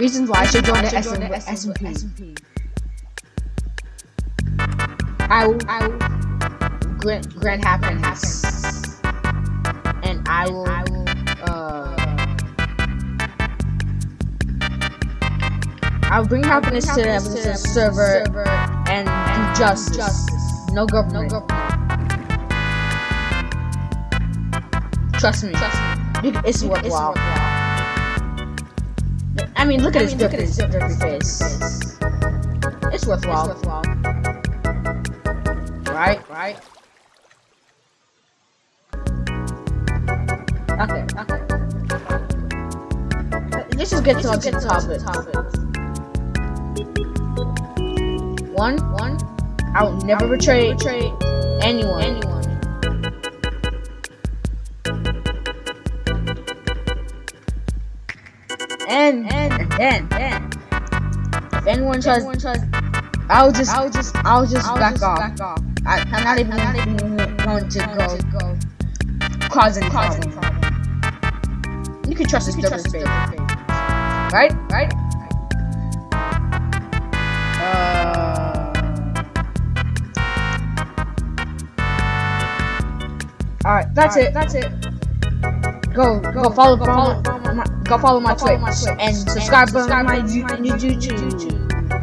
Reasons why I should join the SMP. I will, I will grant, grant happiness. And I will, I will, uh, I'll bring happiness to the episode server and do justice. No government. No government. Trust me. Trust me. It's worthwhile. I mean, look at his different, different face. It's worthwhile. It's worthwhile. Right? Right? Okay, okay. Let's just get to the topic. topic. One, one. I will never betray, betray anyone. anyone. And, and, then, then, if anyone tries, anyone tries I'll just, I'll just, I'll just, I'll back, just off. back off. I, am not even, I'm not even going to go, to go causing, causing problem. problem. You can trust this trust faith. Right? Right? Uh, Alright, that's All right, it. That's it. Go, go, follow, follow, follow, my, go follow my, Twitch, and subscribe, to my. YouTube.